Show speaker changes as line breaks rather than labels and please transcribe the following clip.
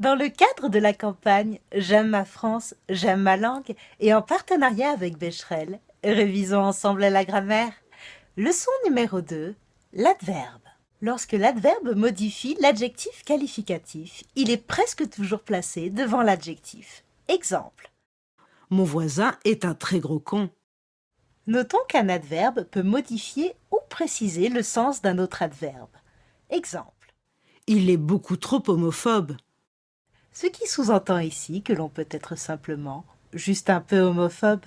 Dans le cadre de la campagne J'aime ma France, j'aime ma langue et en partenariat avec Becherel, révisons ensemble la grammaire. Leçon numéro 2, l'adverbe. Lorsque l'adverbe modifie l'adjectif qualificatif, il est presque toujours placé devant l'adjectif. Exemple.
Mon voisin est un très gros con.
Notons qu'un adverbe peut modifier ou préciser le sens d'un autre adverbe. Exemple.
Il est beaucoup trop homophobe.
Ce qui sous-entend ici que l'on peut être simplement juste un peu homophobe.